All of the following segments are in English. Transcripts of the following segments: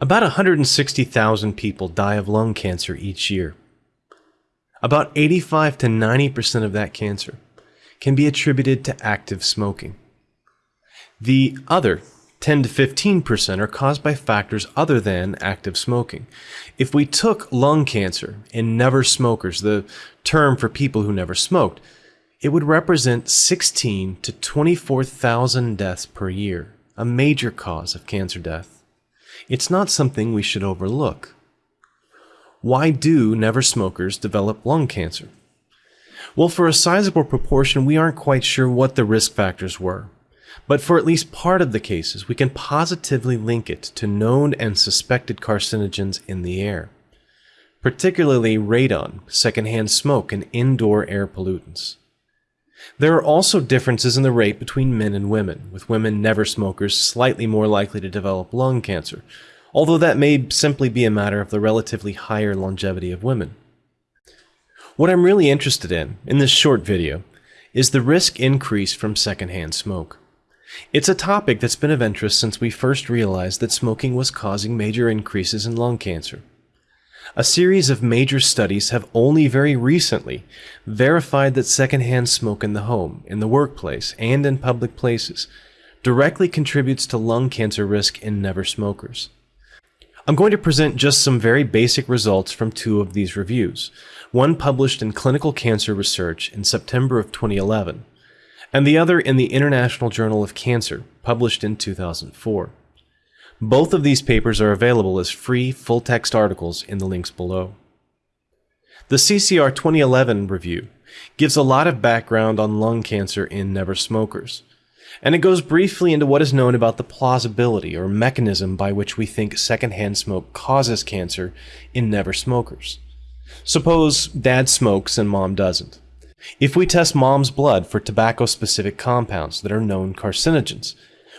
About 160,000 people die of lung cancer each year. About 85 to 90% of that cancer can be attributed to active smoking. The other 10 to 15% are caused by factors other than active smoking. If we took lung cancer in never smokers, the term for people who never smoked, it would represent 16 to 24,000 deaths per year, a major cause of cancer death. It's not something we should overlook. Why do never smokers develop lung cancer? Well, for a sizable proportion, we aren't quite sure what the risk factors were. But for at least part of the cases, we can positively link it to known and suspected carcinogens in the air, particularly radon, secondhand smoke, and indoor air pollutants. There are also differences in the rate between men and women, with women never smokers slightly more likely to develop lung cancer, although that may simply be a matter of the relatively higher longevity of women. What I'm really interested in, in this short video, is the risk increase from secondhand smoke. It's a topic that's been of interest since we first realized that smoking was causing major increases in lung cancer. A series of major studies have only very recently verified that secondhand smoke in the home, in the workplace, and in public places directly contributes to lung cancer risk in never smokers. I'm going to present just some very basic results from two of these reviews, one published in Clinical Cancer Research in September of 2011, and the other in the International Journal of Cancer, published in 2004. Both of these papers are available as free full-text articles in the links below. The CCR 2011 review gives a lot of background on lung cancer in never smokers, and it goes briefly into what is known about the plausibility or mechanism by which we think secondhand smoke causes cancer in never smokers. Suppose dad smokes and mom doesn't. If we test mom's blood for tobacco-specific compounds that are known carcinogens,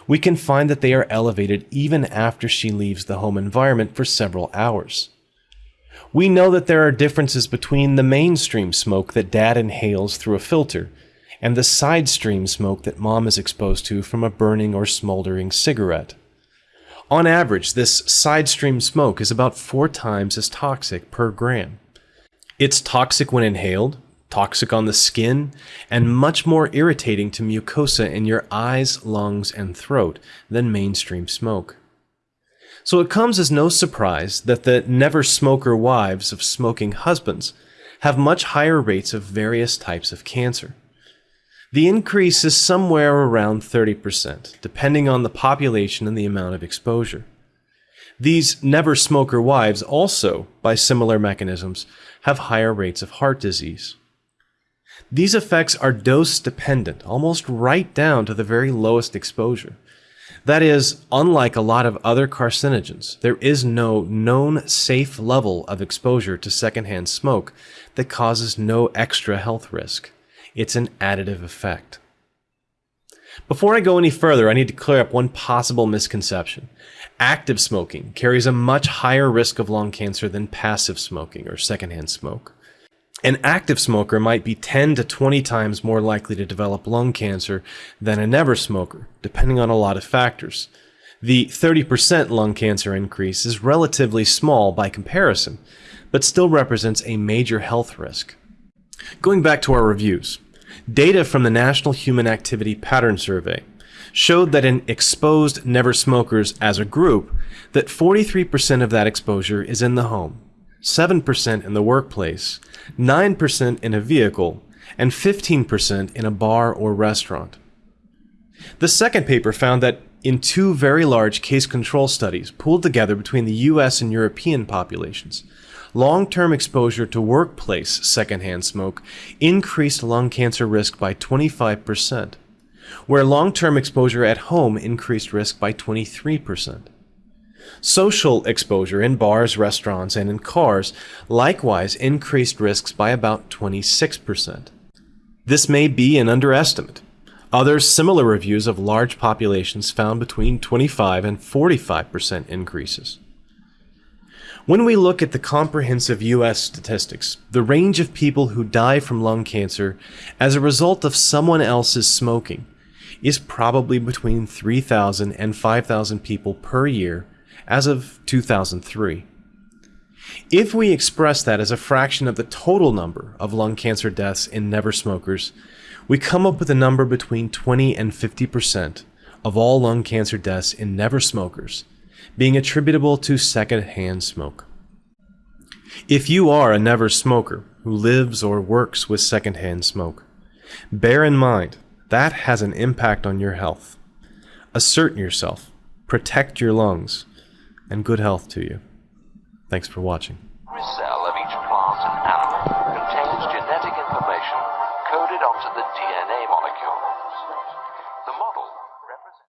we can find that they are elevated even after she leaves the home environment for several hours. We know that there are differences between the mainstream smoke that dad inhales through a filter and the side stream smoke that mom is exposed to from a burning or smoldering cigarette. On average, this side stream smoke is about four times as toxic per gram. It's toxic when inhaled, toxic on the skin, and much more irritating to mucosa in your eyes, lungs, and throat than mainstream smoke. So it comes as no surprise that the never smoker wives of smoking husbands have much higher rates of various types of cancer. The increase is somewhere around 30%, depending on the population and the amount of exposure. These never smoker wives also, by similar mechanisms, have higher rates of heart disease. These effects are dose dependent, almost right down to the very lowest exposure. That is, unlike a lot of other carcinogens, there is no known safe level of exposure to secondhand smoke that causes no extra health risk. It's an additive effect. Before I go any further, I need to clear up one possible misconception. Active smoking carries a much higher risk of lung cancer than passive smoking or secondhand smoke. An active smoker might be 10 to 20 times more likely to develop lung cancer than a never smoker, depending on a lot of factors. The 30% lung cancer increase is relatively small by comparison, but still represents a major health risk. Going back to our reviews, data from the National Human Activity Pattern Survey showed that in exposed never smokers as a group, that 43% of that exposure is in the home, 7% in the workplace, 9% in a vehicle, and 15% in a bar or restaurant. The second paper found that in two very large case control studies pooled together between the US and European populations, long-term exposure to workplace secondhand smoke increased lung cancer risk by 25%, where long-term exposure at home increased risk by 23%. Social exposure in bars, restaurants, and in cars likewise increased risks by about 26%. This may be an underestimate. Other similar reviews of large populations found between 25 and 45% increases. When we look at the comprehensive US statistics, the range of people who die from lung cancer as a result of someone else's smoking is probably between 3,000 and 5,000 people per year as of 2003. If we express that as a fraction of the total number of lung cancer deaths in never smokers, we come up with a number between 20 and 50% of all lung cancer deaths in never smokers being attributable to secondhand smoke. If you are a never smoker who lives or works with secondhand smoke, bear in mind that has an impact on your health. Assert yourself, protect your lungs, and good health to you. Thanks for watching. Every cell of each plant and animal contains genetic information coded onto the DNA molecule.